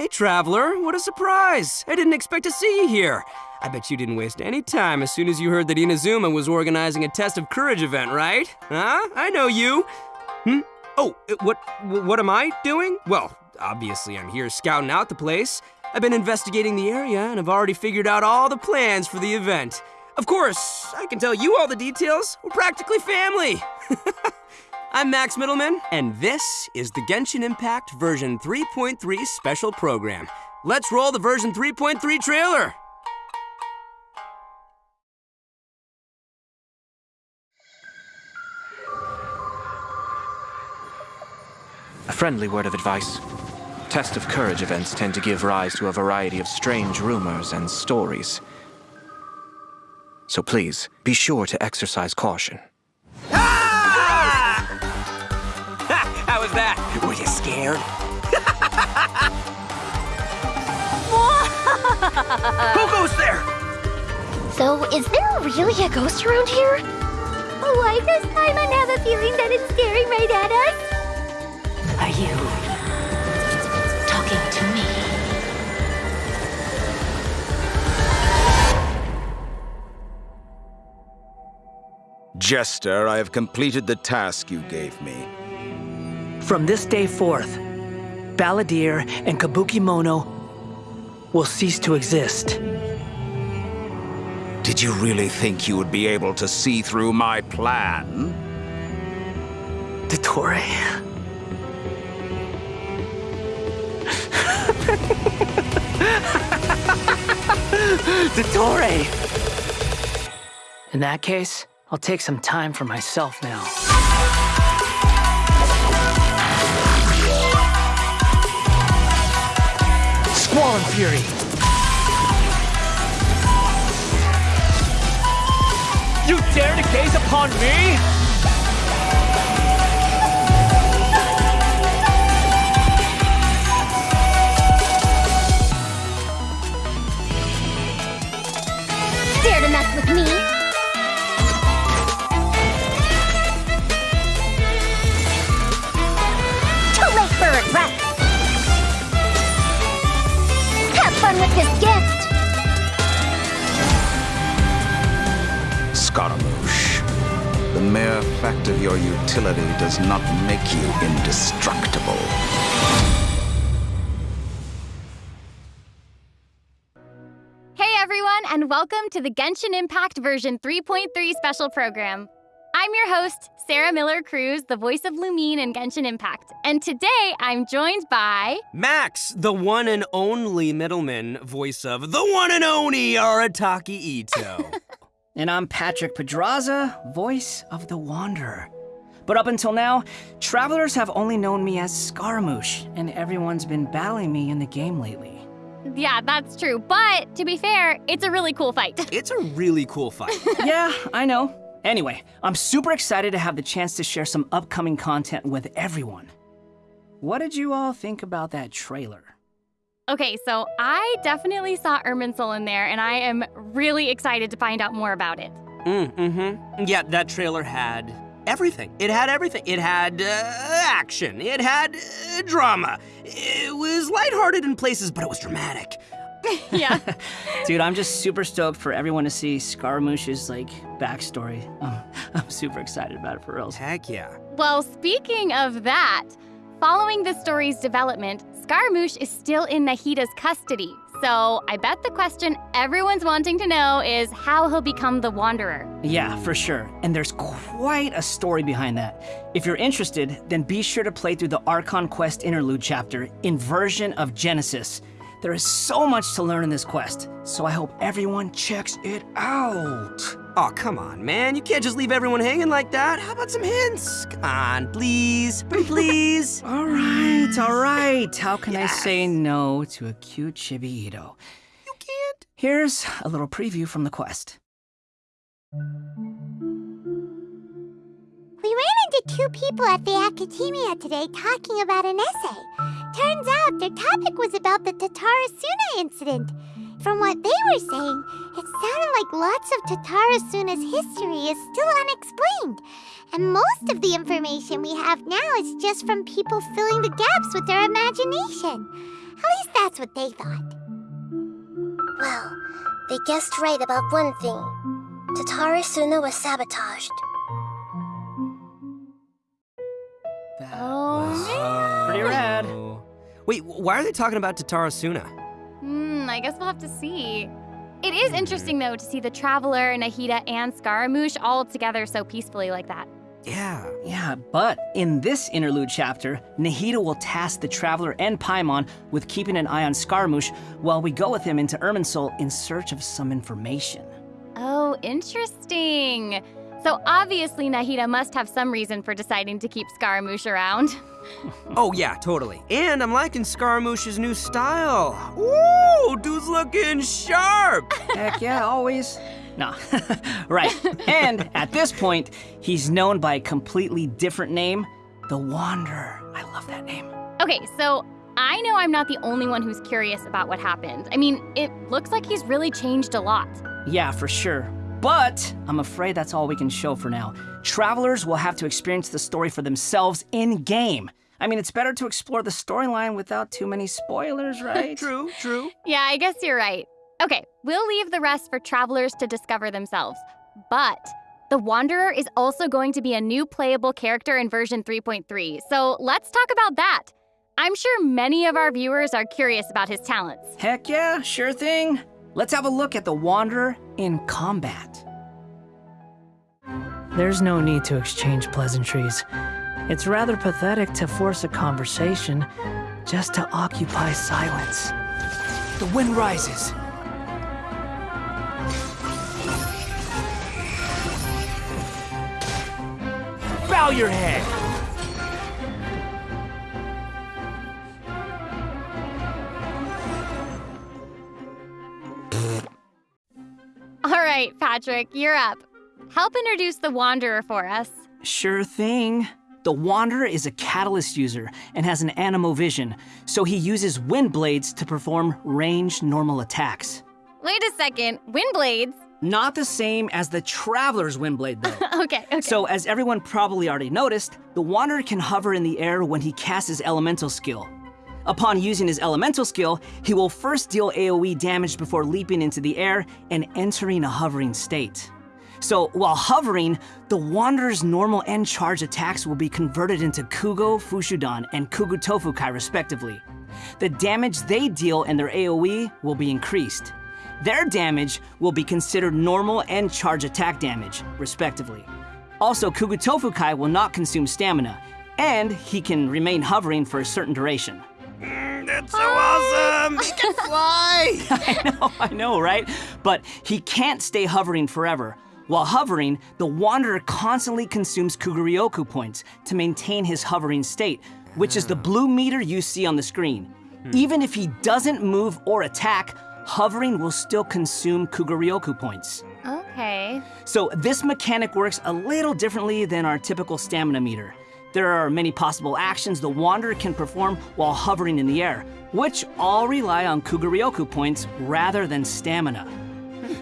Hey, Traveler, what a surprise! I didn't expect to see you here. I bet you didn't waste any time as soon as you heard that Inazuma was organizing a Test of Courage event, right? Huh? I know you. Hmm? Oh, uh, what, what am I doing? Well, obviously I'm here scouting out the place. I've been investigating the area and have already figured out all the plans for the event. Of course, I can tell you all the details. We're practically family. I'm Max Mittelman, and this is the Genshin Impact version 3.3 special program. Let's roll the version 3.3 trailer. A friendly word of advice. Test of Courage events tend to give rise to a variety of strange rumors and stories. So please, be sure to exercise caution. Was that? Were you scared? Who goes there? So, is there really a ghost around here? Why does Paimon have a feeling that it's staring right at us? Are you talking to me? Jester, I have completed the task you gave me. From this day forth, Balladeer and Kabukimono will cease to exist. Did you really think you would be able to see through my plan? Dottore. Dottore! In that case, I'll take some time for myself now. Squall and Fury! You dare to gaze upon me? Fact of your utility does not make you indestructible. Hey everyone, and welcome to the Genshin Impact version 3.3 special program. I'm your host, Sarah Miller Cruz, the voice of Lumine in Genshin Impact. And today I'm joined by. Max, the one and only Mittelman voice of the one and only Arataki Itto. And I'm Patrick Pedraza, voice of the Wanderer. But up until now, travelers have only known me as Scaramouche, and everyone's been battling me in the game lately. Yeah, that's true. But to be fair, it's a really cool fight. it's a really cool fight. yeah, I know. Anyway, I'm super excited to have the chance to share some upcoming content with everyone. What did you all think about that trailer? Okay, so I definitely saw Irminsul in there, and I am really excited to find out more about it. Mm, mm-hmm. Yeah, that trailer had everything. It had everything. It had uh, action. It had uh, drama. It was lighthearted in places, but it was dramatic. yeah. Dude, I'm just super stoked for everyone to see Scaramouche's like backstory. Um, I'm super excited about it for reals. Heck yeah. Well, speaking of that, following the story's development, Scaramouche is still in Nahida's custody. So I bet the question everyone's wanting to know is how he'll become the Wanderer. Yeah, for sure. And there's quite a story behind that. If you're interested, then be sure to play through the Archon Quest interlude chapter, Inversion of Genesis. There is so much to learn in this quest, so I hope everyone checks it out. Oh, come on, man. You can't just leave everyone hanging like that. How about some hints? Come on, please. Please. all right, all right. How can Yes. I say no to a cute chibi Itto? You can't. Here's a little preview from the quest. We ran into two people at the academia today talking about an essay. Turns out their topic was about the Tatarasuna incident. From what they were saying, it sounded like lots of Tatarasuna's history is still unexplained. And most of the information we have now is just from people filling the gaps with their imagination. At least that's what they thought. Well, they guessed right about one thing. Tatarasuna was sabotaged. That Oh, Pretty rad. Wait, why are they talking about Tatarasuna? Hmm, I guess we'll have to see. It is interesting, though, to see the Traveler, Nahida, and Scaramouche all together so peacefully like that. Yeah. Yeah, but in this interlude chapter, Nahida will task the Traveler and Paimon with keeping an eye on Scaramouche while we go with him into Irminsul in search of some information. Oh, interesting. So obviously, Nahida must have some reason for deciding to keep Scaramouche around. Oh, yeah, totally. And I'm liking Scaramouche's new style. Ooh, dude's looking sharp. Heck yeah, always. Nah, right. And at this point, he's known by a completely different name the Wanderer. I love that name. Okay, so I know I'm not the only one who's curious about what happened. I mean, it looks like he's really changed a lot. Yeah, for sure. But I'm afraid that's all we can show for now. Travelers will have to experience the story for themselves in game. I mean, it's better to explore the storyline without too many spoilers, right? true, true. Yeah, I guess you're right. Okay, we'll leave the rest for travelers to discover themselves. But the Wanderer is also going to be a new playable character in version 3.3, so let's talk about that. I'm sure many of our viewers are curious about his talents. Heck yeah, sure thing. Let's have a look at the Wanderer in combat. There's no need to exchange pleasantries. It's rather pathetic to force a conversation just to occupy silence. The wind rises. Bow your head. Right, Patrick, you're up. Help introduce the Wanderer for us. Sure thing. The Wanderer is a catalyst user and has an anemo vision, so he uses wind blades to perform ranged normal attacks. Wait a second, wind blades? Not the same as the Traveler's wind blade, though. Okay, okay. so, as everyone probably already noticed, the Wanderer can hover in the air when he casts his elemental skill. Upon using his elemental skill, he will first deal AoE damage before leaping into the air and entering a hovering state. So, while hovering, the Wanderer's normal and charge attacks will be converted into Kuugo Fushoudan and Kuugo Toufukai, respectively. The damage they deal and their AoE will be increased. Their damage will be considered normal and charge attack damage, respectively. Also, Kuugo Toufukai will not consume stamina, and he can remain hovering for a certain duration. That's so ah! awesome. He can fly. I know, I know, right? But he can't stay hovering forever. While hovering, the Wanderer constantly consumes Kuugoryoku points to maintain his hovering state, which is the hmm. blue meter you see on the screen. Hmm. Even if he doesn't move or attack, hovering will still consume Kuugoryoku points. okay. So this mechanic works a little differently than our typical stamina meter. There are many possible actions the Wanderer can perform while hovering in the air, which all rely on Kuugoryoku points rather than stamina.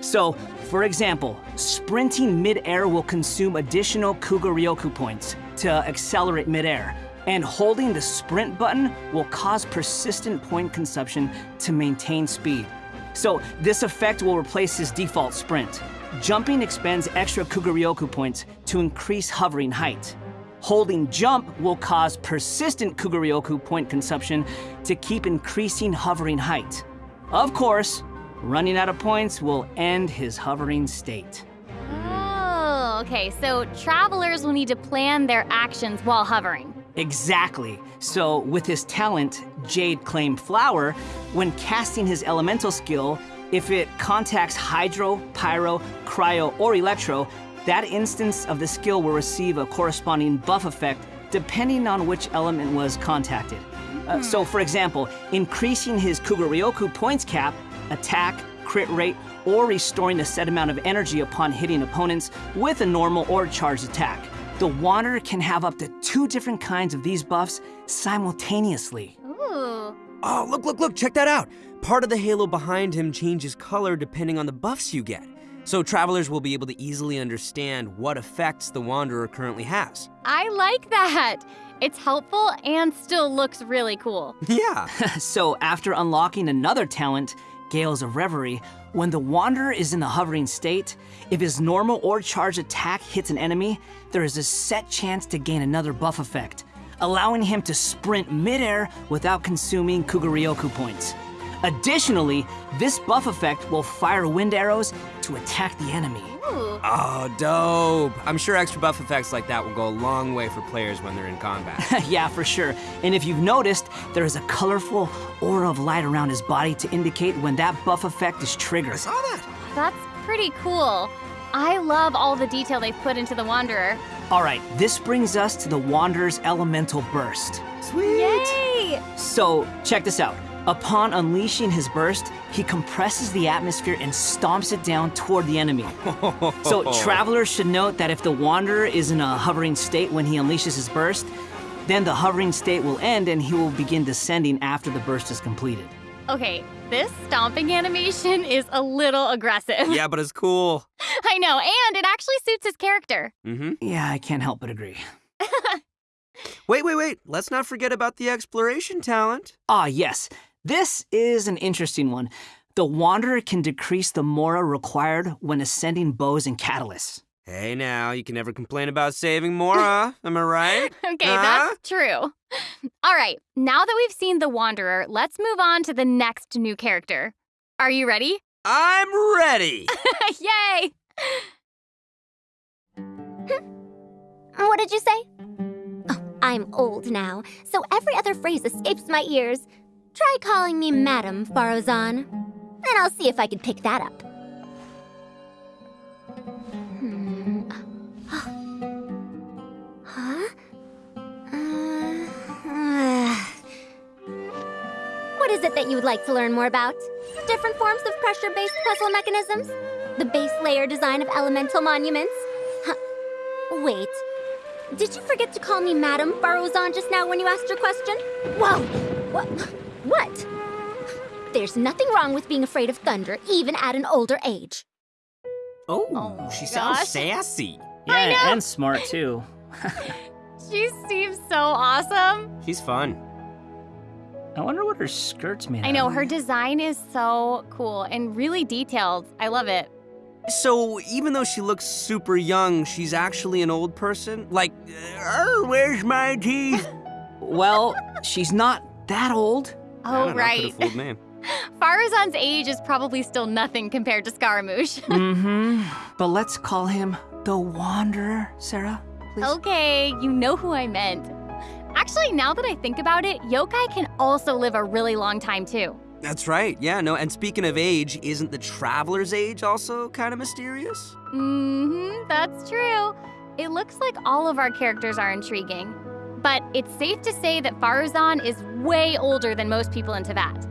So, for example, sprinting mid-air will consume additional Kuugoryoku points to accelerate mid-air, and holding the sprint button will cause persistent point consumption to maintain speed. So this effect will replace his default sprint. Jumping expends extra Kuugoryoku points to increase hovering height. Holding jump will cause persistent Kuugoryoku point consumption to keep increasing hovering height. Of course, running out of points will end his hovering state. Oh, okay. So travelers will need to plan their actions while hovering. Exactly. So, with his talent, Jade Claim Flower, when casting his elemental skill, if it contacts Hydro, Pyro, Cryo, or Electro, that instance of the skill will receive a corresponding buff effect depending on which element was contacted. Uh, so, for example, increasing his Kuugoryoku points cap, attack, crit rate, or restoring a set amount of energy upon hitting opponents with a normal or charged attack. The Wanderer can have up to two different kinds of these buffs simultaneously. Ooh. Oh, look, look, look, check that out. Part of the halo behind him changes color depending on the buffs you get. So travelers will be able to easily understand what effects the Wanderer currently has. I like that. It's helpful and still looks really cool. Yeah. so, after unlocking another talent, Gales of Reverie, when the Wanderer is in the hovering state, if his normal or charged attack hits an enemy, there is a set chance to gain another buff effect, allowing him to sprint midair without consuming Kuugoryoku points. Additionally, this buff effect will fire wind arrows to attack the enemy. Ooh. Oh, dope. I'm sure extra buff effects like that will go a long way for players when they're in combat. yeah, for sure. And if you've noticed, there is a colorful aura of light around his body to indicate when that buff effect is triggered. I saw that. That's pretty cool. I love all the detail they've put into the Wanderer. All right, this brings us to the Wanderer's Elemental Burst. Sweet. Yay! So, check this out. Upon unleashing his burst, he compresses the atmosphere and stomps it down toward the enemy. So, travelers should note that if the Wanderer is in a hovering state when he unleashes his burst, then the hovering state will end and he will begin descending after the burst is completed. Okay, this stomping animation is a little aggressive. yeah, but it's cool. I know, and it actually suits his character. Mm-hmm. Yeah, I can't help but agree. Wait, wait, wait. Let's not forget about the exploration talent. Ah, yes. This is an interesting one. The Wanderer can decrease the Mora required when ascending bows and catalysts. Hey, now, you can never complain about saving Mora. Am I right? Okay, Huh? that's true. All right, now that we've seen the Wanderer, let's move on to the next new character. Are you ready? I'm ready. Yay! Hmm. What did you say? Oh, I'm old now, so every other phrase escapes my ears. Try calling me Madam Faruzan, and I'll see if I can pick that up. Hmm. Huh? Uh, what is it that you would like to learn more about? Different forms of pressure-based puzzle mechanisms? The base layer design of elemental monuments? Huh. Wait. Did you forget to call me Madam Faruzan just now when you asked your question? Whoa! What? What? There's nothing wrong with being afraid of thunder, even at an older age. Oh, oh my she gosh. sounds sassy. I Yeah, know. and smart too. She seems so awesome. She's fun. I wonder what her skirt's made I out know, of. her design is so cool and really detailed. I love it. So, even though she looks super young, she's actually an old person? Like, oh, where's my teeth? Well, she's not that old. I Oh, don't right. could've fooled me. Faruzan's age is probably still nothing compared to Scaramouche. mm-hmm. But let's call him the Wanderer, Sarah. Please. okay, you know who I meant. Actually, now that I think about it, yokai can also live a really long time too. That's right, yeah, no, and speaking of age, isn't the traveler's age also kind of mysterious? Mm hmm, that's true. It looks like all of our characters are intriguing. But it's safe to say that Faruzan is way older than most people in Teyvat.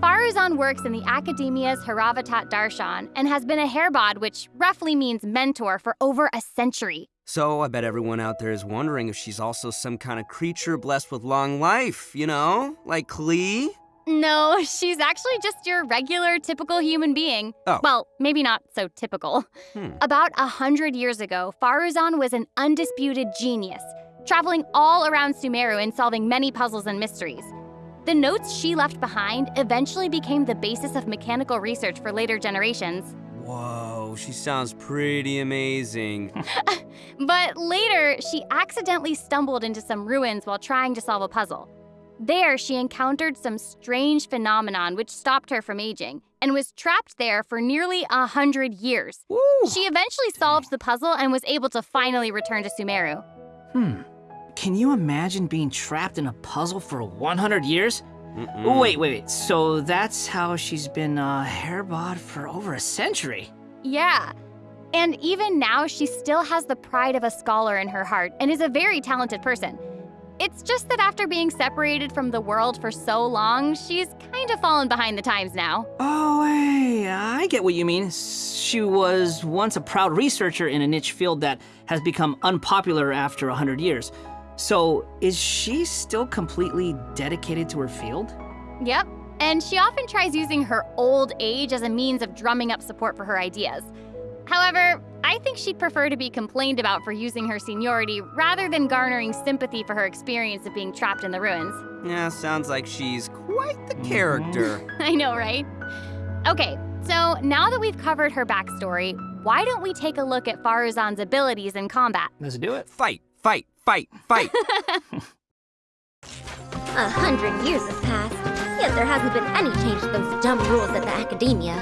Faruzan works in the Academia's Haravatat Darshan and has been a Herbad, which roughly means mentor, for over a century. So, I bet everyone out there is wondering if she's also some kind of creature blessed with long life, you know? Like Klee? No, she's actually just your regular, typical human being. Oh. Well, maybe not so typical. Hmm. About a hundred years ago, Faruzan was an undisputed genius, traveling all around Sumeru and solving many puzzles and mysteries. The notes she left behind eventually became the basis of mechanical research for later generations. Whoa, she sounds pretty amazing. But later, she accidentally stumbled into some ruins while trying to solve a puzzle. There, she encountered some strange phenomenon which stopped her from aging and was trapped there for nearly a hundred years. Woo! She eventually solved the puzzle and was able to finally return to Sumeru. Hmm. Can you imagine being trapped in a puzzle for 100 years? Mm-mm. Oh, wait, wait, wait. So that's how she's been uh, a Herbad for over a century. Yeah. And even now, she still has the pride of a scholar in her heart and is a very talented person. It's just that after being separated from the world for so long, she's kind of fallen behind the times now. Oh, hey, I get what you mean. She was once a proud researcher in a niche field that has become unpopular after 100 years. So, is she still completely dedicated to her field? Yep. And she often tries using her old age as a means of drumming up support for her ideas. However, I think she'd prefer to be complained about for using her seniority rather than garnering sympathy for her experience of being trapped in the ruins. Yeah, sounds like she's quite the character. I know, right? Okay, so now that we've covered her backstory, why don't we take a look at Faruzan's abilities in combat? Let's do it. Fight, fight, fight, fight. A hundred years have passed, yet there hasn't been any change to those dumb rules at the academia.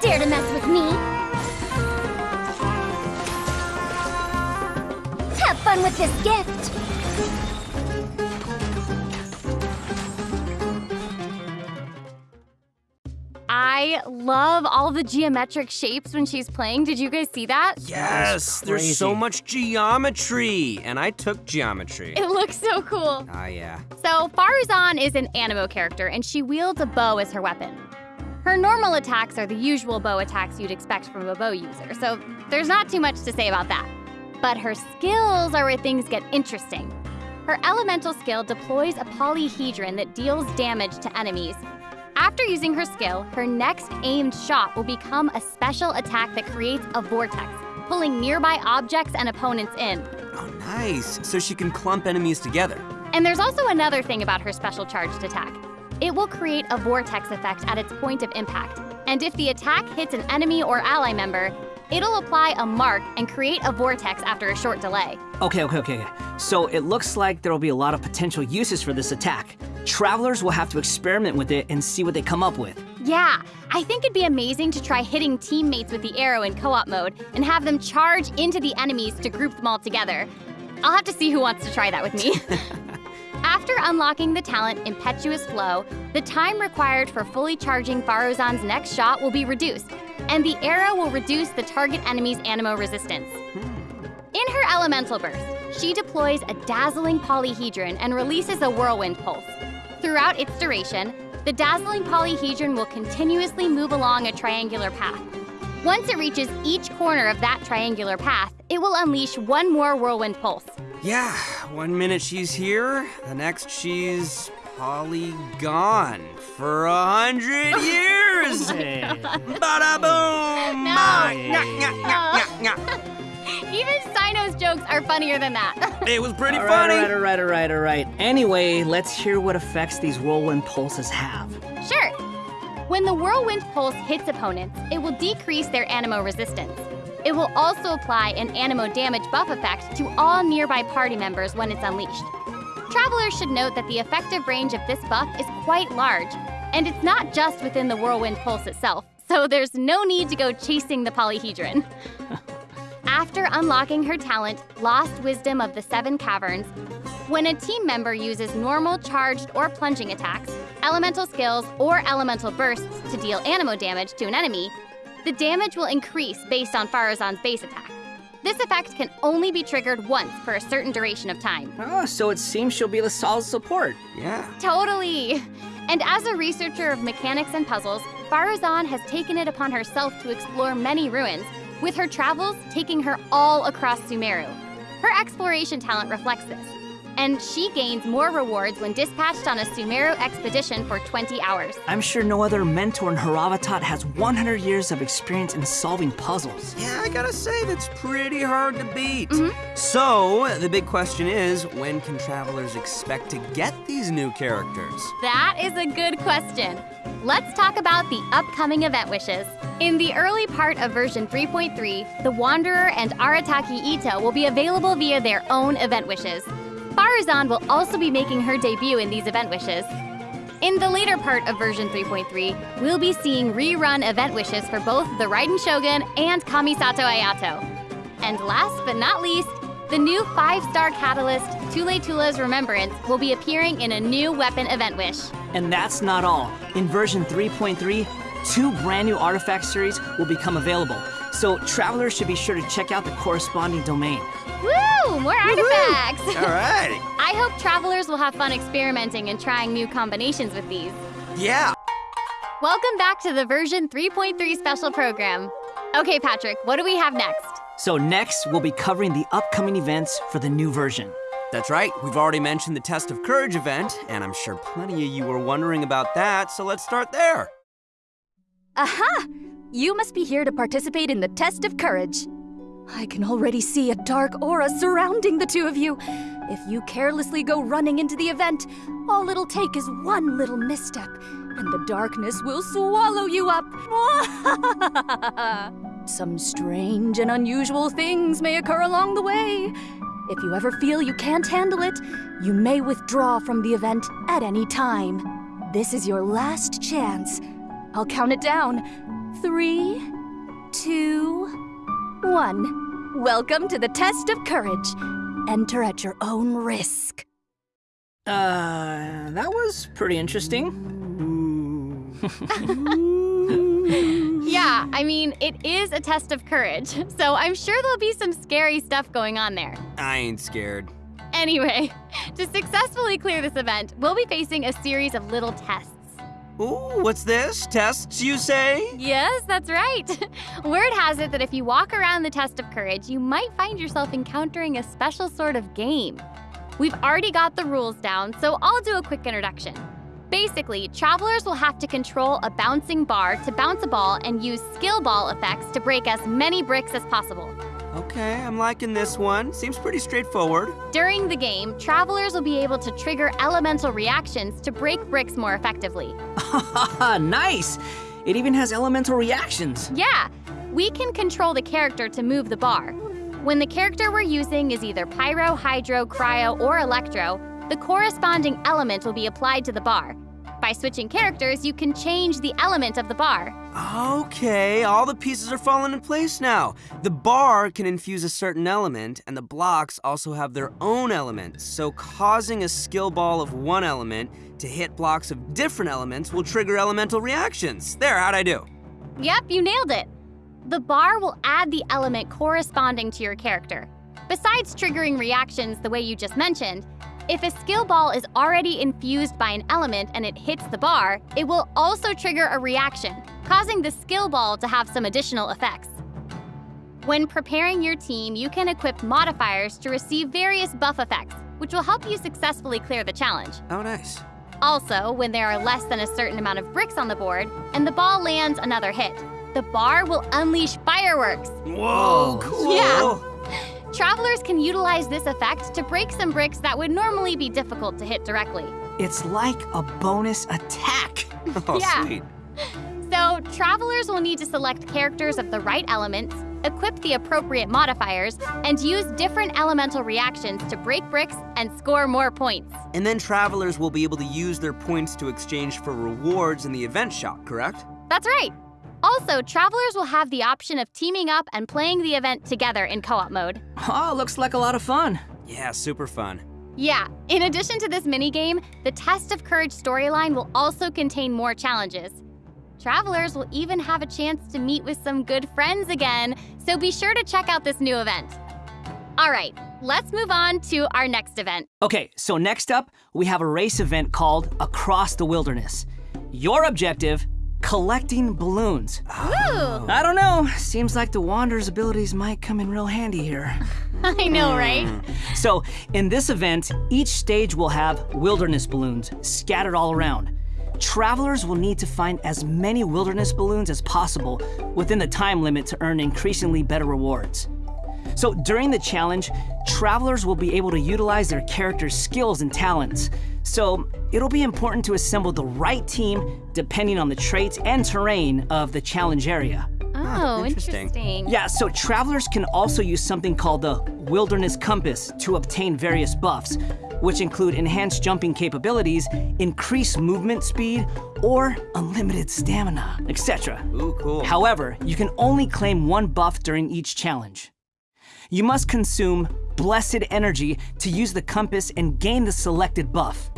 Dare to mess with me? Have fun with this gift! I love all the geometric shapes when she's playing. Did you guys see that? yes, there's so much geometry. And I took geometry. It looks so cool. Ah, yeah. So, Faruzan is an Anemo character, and she wields a bow as her weapon. Her normal attacks are the usual bow attacks you'd expect from a bow user, so there's not too much to say about that. But her skills are where things get interesting. Her elemental skill deploys a polyhedron that deals damage to enemies. After using her skill, her next aimed shot will become a special attack that creates a vortex, pulling nearby objects and opponents in. Oh, nice. So she can clump enemies together. And there's also another thing about her special charged attack. It will create a vortex effect at its point of impact. And if the attack hits an enemy or ally member, it'll apply a mark and create a vortex after a short delay. Okay, okay, okay. So it looks like there will be a lot of potential uses for this attack. Travelers will have to experiment with it and see what they come up with. Yeah, I think it'd be amazing to try hitting teammates with the arrow in co op mode and have them charge into the enemies to group them all together. I'll have to see who wants to try that with me. After unlocking the talent Impetuous Flow, the time required for fully charging Faruzan's next shot will be reduced, and the arrow will reduce the target enemy's anemo resistance. Hmm. In her elemental burst, she deploys a dazzling polyhedron and releases a whirlwind pulse. Throughout its duration, the dazzling polyhedron will continuously move along a triangular path. Once it reaches each corner of that triangular path, it will unleash one more whirlwind pulse. Yeah, one minute she's here, the next she's polygone for a hundred years. Bada boom! No. Nyah, nyah, nyah, nyah, nyah. Even Cyno's jokes are funnier than that. It was pretty All right, funny. all right, all right, all right, all right. Anyway, let's hear what effects these whirlwind pulses have. sure. When the whirlwind pulse hits opponents, it will decrease their anemo resistance. It will also apply an anemo damage buff effect to all nearby party members when it's unleashed. Travelers should note that the effective range of this buff is quite large, and it's not just within the whirlwind pulse itself, so there's no need to go chasing the polyhedron. After unlocking her talent, Lost Wisdom of the Seven Caverns, when a team member uses normal, charged, or plunging attacks, elemental skills, or elemental bursts to deal anemo damage to an enemy, the damage will increase based on Faruzan's base attack. This effect can only be triggered once for a certain duration of time. Oh, so it seems she'll be a solid support. Yeah. Totally! And as a researcher of mechanics and puzzles, Faruzan has taken it upon herself to explore many ruins, with her travels taking her all across Sumeru. Her exploration talent reflects this, and she gains more rewards when dispatched on a Sumeru expedition for 20 hours. I'm sure no other mentor in Haravatat has 100 years of experience in solving puzzles. Yeah, I gotta say, that's pretty hard to beat. Mm-hmm. So, the big question is when can travelers expect to get these new characters? That is a good question. Let's talk about the upcoming event wishes. In the early part of version 3.3, the Wanderer and Arataki Itto will be available via their own event wishes. Faruzan will also be making her debut in these event wishes. In the later part of version 3.3, we'll be seeing rerun event wishes for both the Raiden Shogun and Kamisato Ayato. And last but not least, the new five-star catalyst, Tulaytullah's Remembrance, will be appearing in a new weapon event wish. And that's not all. In version 3.3, two brand new artifact series will become available. So travelers should be sure to check out the corresponding domain. Woo! More artifacts! All right. I hope travelers will have fun experimenting and trying new combinations with these. Yeah. Welcome back to the version 3.3 special program. Okay, Patrick, what do we have next? So next, we'll be covering the upcoming events for the new version. That's right. We've already mentioned the Test of Courage event, and I'm sure plenty of you were wondering about that, so let's start there. Aha! You must be here to participate in the test of courage. I can already see a dark aura surrounding the two of you. If you carelessly go running into the event, all it'll take is one little misstep, and the darkness will swallow you up. Some strange and unusual things may occur along the way. If you ever feel you can't handle it, you may withdraw from the event at any time. This is your last chance. I'll count it down. Three, two, one. Welcome to the test of courage. Enter at your own risk. Uh, that was pretty interesting. Yeah, I mean, it is a test of courage, so I'm sure there'll be some scary stuff going on there. I ain't scared. Anyway, to successfully clear this event, we'll be facing a series of little tests. Ooh, what's this? Tests, you say? Yes, that's right. Word has it that if you walk around the test of courage, you might find yourself encountering a special sort of game. We've already got the rules down, so I'll do a quick introduction. Basically, travelers will have to control a bouncing bar to bounce a ball and use skill ball effects to break as many bricks as possible. Okay, I'm liking this one. Seems pretty straightforward. During the game, travelers will be able to trigger elemental reactions to break bricks more effectively. nice! It even has elemental reactions. Yeah, we can control the character to move the bar. When the character we're using is either pyro, hydro, cryo, or electro, the corresponding element will be applied to the bar. By switching characters, you can change the element of the bar. Okay, all the pieces are falling in place now. The bar can infuse a certain element, and the blocks also have their own elements. So, causing a skill ball of one element to hit blocks of different elements will trigger elemental reactions. There, how'd I do? Yep, you nailed it. The bar will add the element corresponding to your character. Besides triggering reactions the way you just mentioned, if a skill ball is already infused by an element and it hits the bar, it will also trigger a reaction, causing the skill ball to have some additional effects. When preparing your team, you can equip modifiers to receive various buff effects, which will help you successfully clear the challenge. Oh, nice. Also, when there are less than a certain amount of bricks on the board and the ball lands another hit, the bar will unleash fireworks. Whoa, cool. Yeah. Travelers can utilize this effect to break some bricks that would normally be difficult to hit directly. It's like a bonus attack. Oh, Yeah. sweet. So, travelers will need to select characters of the right elements, equip the appropriate modifiers, and use different elemental reactions to break bricks and score more points. And then travelers will be able to use their points to exchange for rewards in the event shop, correct? That's right. Also, travelers will have the option of teaming up and playing the event together in co op mode. Oh, looks like a lot of fun. Yeah, super fun. Yeah, in addition to this minigame, the Test of Courage storyline will also contain more challenges. Travelers will even have a chance to meet with some good friends again, so be sure to check out this new event. All right, let's move on to our next event. Okay, so next up, we have a race event called Across the Wilderness. Your objective collecting balloons. Woo! I don't know, seems like the Wanderer's abilities might come in real handy here. I know, hmm. right? So, in this event, each stage will have wilderness balloons scattered all around. Travelers will need to find as many wilderness balloons as possible within the time limit to earn increasingly better rewards. So, during the challenge, travelers will be able to utilize their character's skills and talents. So, it'll be important to assemble the right team depending on the traits and terrain of the challenge area. Oh, interesting. interesting. Yeah, so travelers can also use something called the Wilderness Compass to obtain various buffs, which include enhanced jumping capabilities, increased movement speed, or unlimited stamina, etc. Ooh, cool. However, you can only claim one buff during each challenge. You must consume Blessed Energy to use the compass and gain the selected buff.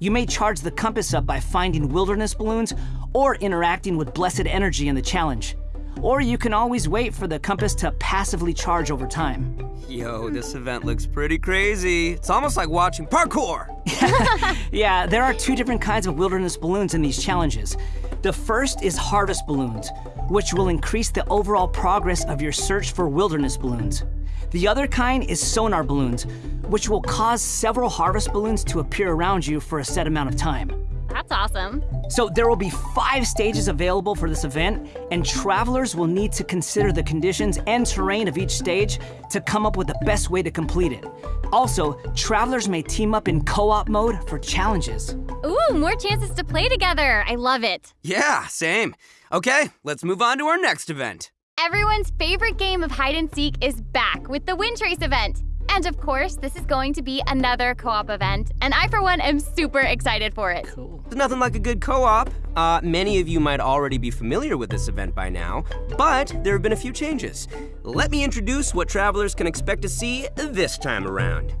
You may charge the compass up by finding wilderness balloons or interacting with Blessed Energy in the challenge. Or you can always wait for the compass to passively charge over time. Yo, this event looks pretty crazy. It's almost like watching parkour. Yeah, there are two different kinds of wilderness balloons in these challenges. The first is harvest balloons, which will increase the overall progress of your search for wilderness balloons. The other kind is sonar balloons, which will cause several harvest balloons to appear around you for a set amount of time. That's awesome. So there will be five stages available for this event, and travelers will need to consider the conditions and terrain of each stage to come up with the best way to complete it. Also, travelers may team up in co-op mode for challenges. Ooh, more chances to play together. I love it. Yeah, same. Okay, let's move on to our next event. Everyone's favorite game of hide and seek is back with the Wind Trace event. And of course, this is going to be another co op event, and I, for one, am super excited for it. Cool. There's nothing like a good co op. Uh, many of you might already be familiar with this event by now, but there have been a few changes. Let me introduce what travelers can expect to see this time around.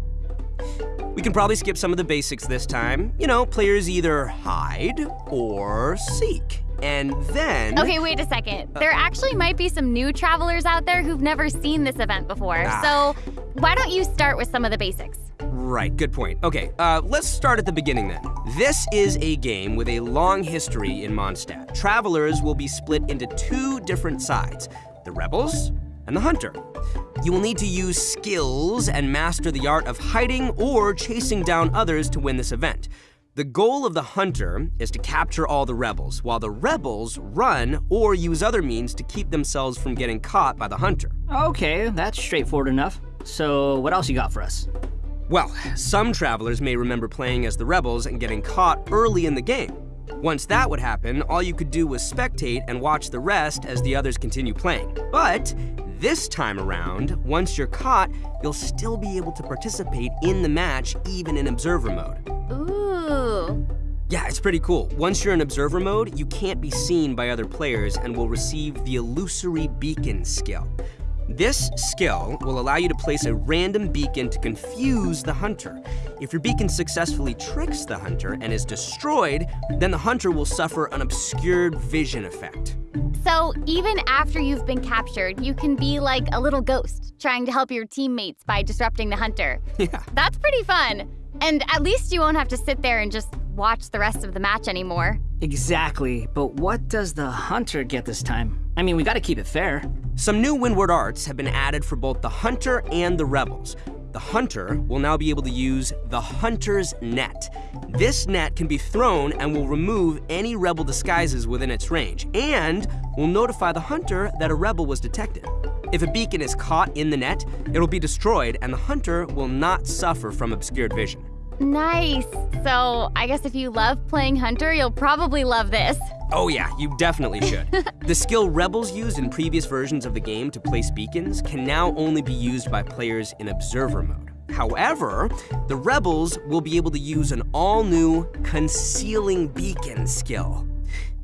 We can probably skip some of the basics this time. You know, players either hide or seek. And then. Okay, wait a second. There actually might be some new travelers out there who've never seen this event before. Ah. So, why don't you start with some of the basics? Right, good point. Okay, uh, let's start at the beginning then. This is a game with a long history in Mondstadt. Travelers will be split into two different sides the Rebels and the Hunter. You will need to use skills and master the art of hiding or chasing down others to win this event. The goal of the Hunter is to capture all the Rebels, while the Rebels run or use other means to keep themselves from getting caught by the Hunter. Okay, that's straightforward enough. So, what else you got for us? Well, some travelers may remember playing as the rebels and getting caught early in the game. Once that would happen, all you could do was spectate and watch the rest as the others continue playing. But this time around, once you're caught, you'll still be able to participate in the match even in observer mode. Ooh. Yeah, it's pretty cool. Once you're in observer mode, you can't be seen by other players and will receive the illusory beacon skill. This skill will allow you to place a random beacon to confuse the hunter. If your beacon successfully tricks the hunter and is destroyed, then the hunter will suffer an obscured vision effect. So, even after you've been captured, you can be like a little ghost, trying to help your teammates by disrupting the hunter. Yeah. That's pretty fun. And at least you won't have to sit there and just watch the rest of the match anymore. Exactly, but what does the hunter get this time? I mean, we gotta keep it fair. Some new Windward arts have been added for both the hunter and the rebels. The hunter will now be able to use the hunter's net. This net can be thrown and will remove any rebel disguises within its range, and will notify the hunter that a rebel was detected. If a beacon is caught in the net, it'll be destroyed, and the hunter will not suffer from obscured vision. Nice. So, I guess if you love playing Hunter, you'll probably love this. Oh, yeah, you definitely should. the skill rebels used in previous versions of the game to place beacons can now only be used by players in observer mode. However, the rebels will be able to use an all new concealing beacon skill.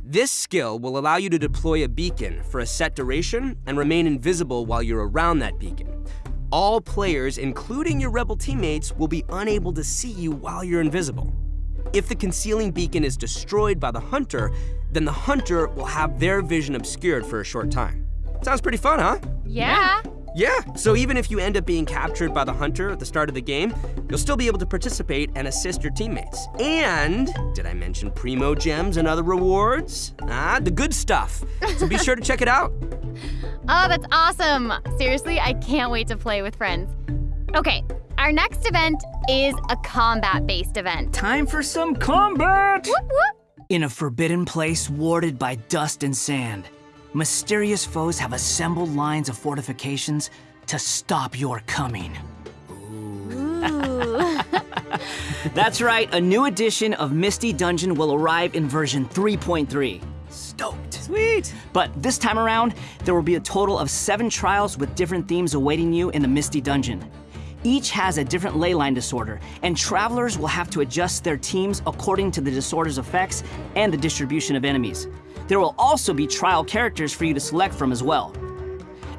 This skill will allow you to deploy a beacon for a set duration and remain invisible while you're around that beacon. All players, including your rebel teammates, will be unable to see you while you're invisible. If the concealing beacon is destroyed by the hunter, then the hunter will have their vision obscured for a short time. Sounds pretty fun, huh? Yeah. Yeah, so even if you end up being captured by the hunter at the start of the game, you'll still be able to participate and assist your teammates. And, did I mention Primogems and other rewards? Ah, the good stuff. So be sure to check it out. Oh, that's awesome. Seriously, I can't wait to play with friends. Okay, our next event is a combat based event. Time for some combat! Whoop, whoop. In a forbidden place warded by dust and sand, mysterious foes have assembled lines of fortifications to stop your coming. Ooh. That's right, a new edition of Misty Dungeon will arrive in version 3.3. Stoked. Sweet. But this time around, there will be a total of seven trials with different themes awaiting you in the Misty Dungeon. Each has a different leyline disorder, and travelers will have to adjust their teams according to the disorder's effects and the distribution of enemies. There will also be trial characters for you to select from as well.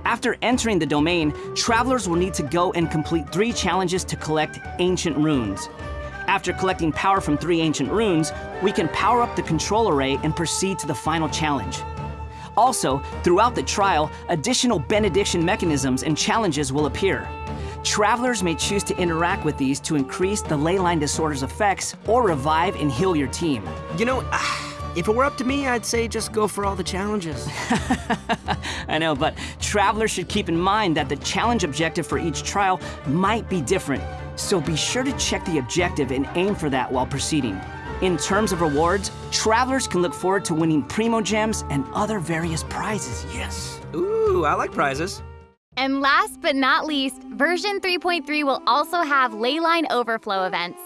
After entering the domain, travelers will need to go and complete three challenges to collect ancient runes. After collecting power from three ancient runes, we can power up the control array and proceed to the final challenge. Also, throughout the trial, additional benediction mechanisms and challenges will appear. Travelers may choose to interact with these to increase the leyline disorder's effects or revive and heal your team. You know, ah, if it were up to me, I'd say just go for all the challenges. I know, but travelers should keep in mind that the challenge objective for each trial might be different, so be sure to check the objective and aim for that while proceeding. In terms of rewards, travelers can look forward to winning Primogems and other various prizes. Yes. Ooh, I like prizes. And last but not least, version 3.3 will also have Leyline Overflow events.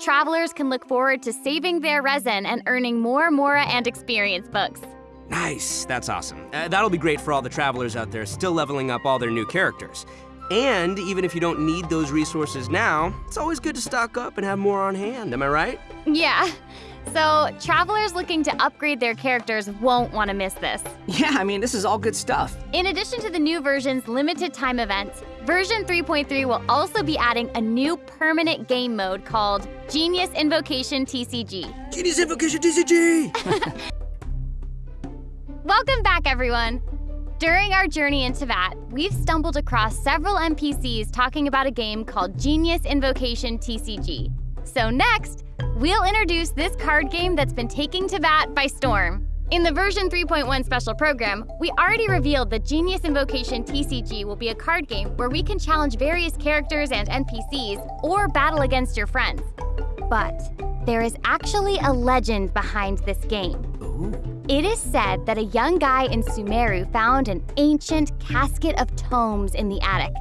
Travelers can look forward to saving their resin and earning more Mora and experience books. Nice, that's awesome. Uh, that'll be great for all the travelers out there still leveling up all their new characters. And even if you don't need those resources now, it's always good to stock up and have more on hand, am I right? Yeah. So, travelers looking to upgrade their characters won't want to miss this. Yeah, I mean, this is all good stuff. In addition to the new version's limited time events, version 3.3 will also be adding a new permanent game mode called Genius Invocation TCG. Genius Invocation TCG! Welcome back, everyone. During our journey into Teyvat, we've stumbled across several NPCs talking about a game called Genius Invocation TCG. So, next, we'll introduce this card game that's been taking Teyvat by storm. In the version 3.1 special program, we already revealed that Genius Invocation TCG will be a card game where we can challenge various characters and NPCs or battle against your friends. But there is actually a legend behind this game. It is said that a young guy in Sumeru found an ancient casket of tomes in the attic.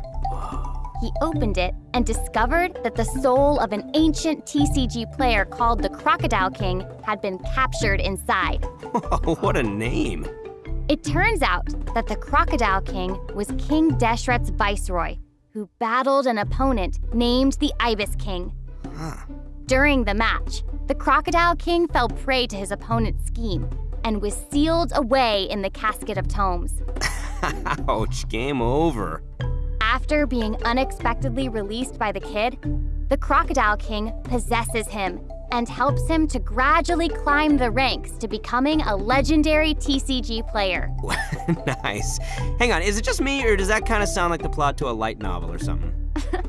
He opened it and discovered that the soul of an ancient TCG player called the Crocodile King had been captured inside. what a name. It turns out that the Crocodile King was King Deshret's viceroy, who battled an opponent named the Ibis King. During the match, the Crocodile King fell prey to his opponent's scheme and was sealed away in the casket of tomes. Ouch, game over. After being unexpectedly released by the kid, the Crocodile King possesses him and helps him to gradually climb the ranks to becoming a legendary TCG player. nice. Hang on, is it just me, or does that kind of sound like the plot to a light novel or something?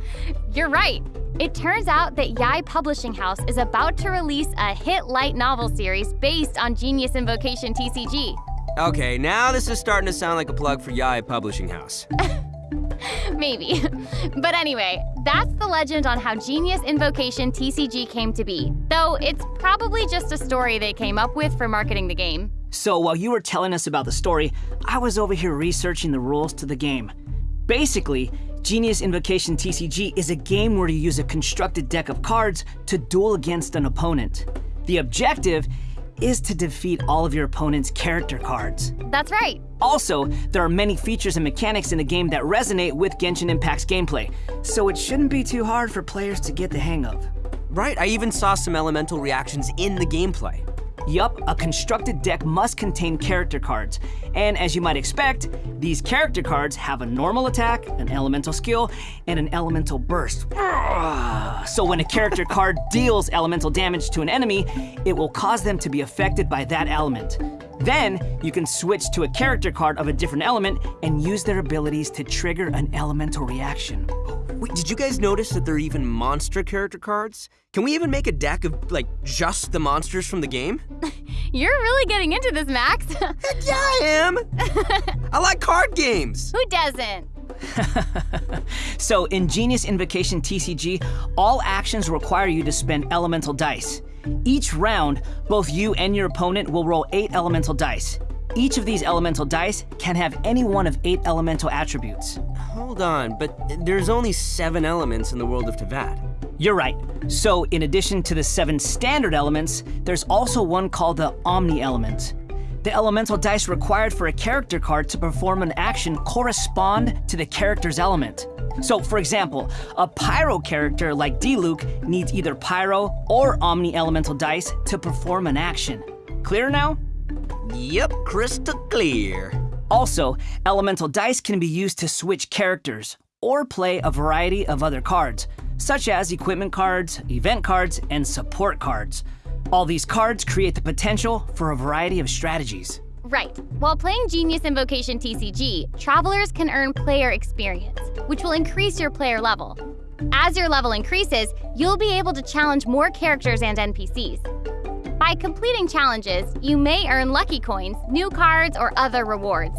You're right. It turns out that Yae Publishing House is about to release a hit light novel series based on Genius Invocation TCG. Okay, now this is starting to sound like a plug for Yae Publishing House. Maybe. but anyway, that's the legend on how Genius Invocation TCG came to be. Though it's probably just a story they came up with for marketing the game. So while you were telling us about the story, I was over here researching the rules to the game. Basically, Genius Invocation TCG is a game where you use a constructed deck of cards to duel against an opponent. The objective is to defeat all of your opponent's character cards. That's right. Also, there are many features and mechanics in the game that resonate with Genshin Impact's gameplay, so it shouldn't be too hard for players to get the hang of. Right, I even saw some elemental reactions in the gameplay. Yup, a constructed deck must contain character cards. And as you might expect, these character cards have a normal attack, an elemental skill, and an elemental burst. So when a character card deals elemental damage to an enemy, it will cause them to be affected by that element. Then, you can switch to a character card of a different element and use their abilities to trigger an elemental reaction. Wait, did you guys notice that there are even monster character cards? Can we even make a deck of, like, just the monsters from the game? You're really getting into this, Max. Heck yeah, I am! I like card games! Who doesn't? So in Genius Invocation TCG, all actions require you to spend elemental dice. Each round, both you and your opponent will roll eight elemental dice. Each of these elemental dice can have any one of eight elemental attributes. Hold on, but there's only seven elements in the world of Teyvat. You're right. So, in addition to the seven standard elements, there's also one called the Omni element. The elemental dice required for a character card to perform an action correspond to the character's element. So, for example, a Pyro character like Diluc needs either Pyro or Omni elemental dice to perform an action. Clear now? Yep, crystal clear. Also, elemental dice can be used to switch characters or play a variety of other cards, such as equipment cards, event cards, and support cards. All these cards create the potential for a variety of strategies. Right. While playing Genius Invocation TCG, travelers can earn player experience, which will increase your player level. As your level increases, you'll be able to challenge more characters and NPCs. By completing challenges, you may earn lucky coins, new cards, or other rewards.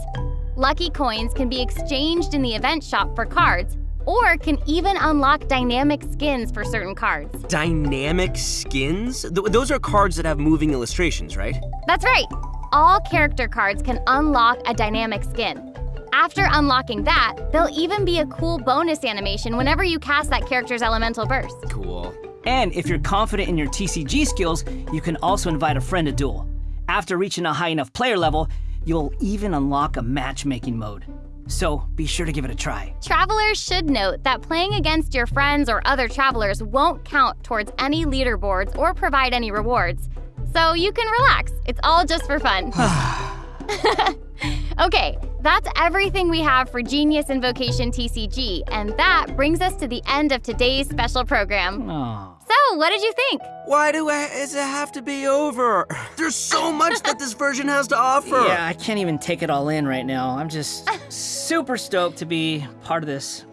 Lucky coins can be exchanged in the event shop for cards, or can even unlock dynamic skins for certain cards. Dynamic skins? Th- those are cards that have moving illustrations, right? That's right. All character cards can unlock a dynamic skin. After unlocking that, there'll even be a cool bonus animation whenever you cast that character's elemental burst. Cool. And if you're confident in your TCG skills, you can also invite a friend to duel. After reaching a high enough player level, you'll even unlock a matchmaking mode. So be sure to give it a try. Travelers should note that playing against your friends or other travelers won't count towards any leaderboards or provide any rewards. So you can relax. It's all just for fun. okay, that's everything we have for Genius Invocation TCG, and that brings us to the end of today's special program. Oh. So, what did you think? Why do I, does it have to be over? There's so much that this version has to offer. Yeah, I can't even take it all in right now. I'm just super stoked to be part of this.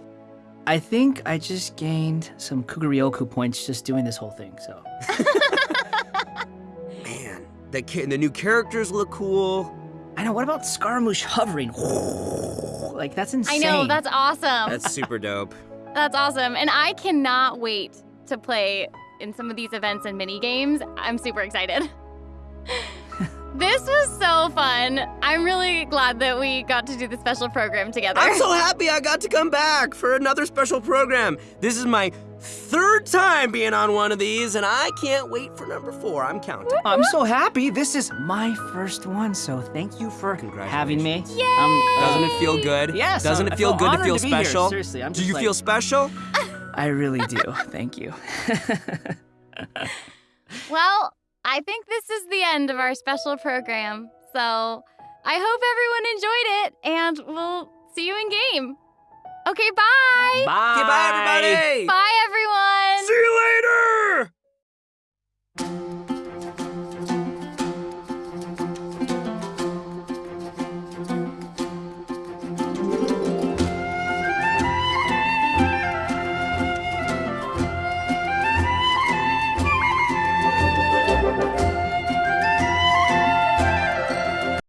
I think I just gained some Kuugoryoku points just doing this whole thing, so. Man, the, ca- the new characters look cool. I know, what about Scaramouche hovering? Like, that's insane. I know, that's awesome. That's super dope. That's awesome. And I cannot wait to play in some of these events and mini games. I'm super excited. this was so fun. I'm really glad that we got to do the special program together. I'm so happy I got to come back for another special program. This is my third time being on one of these, and I can't wait for number four. I'm counting. I'm so happy. This is my first one, so thank you for having me. Yay! Um, Doesn't it feel good? Yes, Doesn't I'm- it feel feel good to feel to be here. special? Seriously, I'm Do you like- feel special? I really do. Thank you. Well, I think this is the end of our special program. So I hope everyone enjoyed it, and we'll see you in game. Okay, bye. Bye. Okay, bye, everybody. Bye, everyone.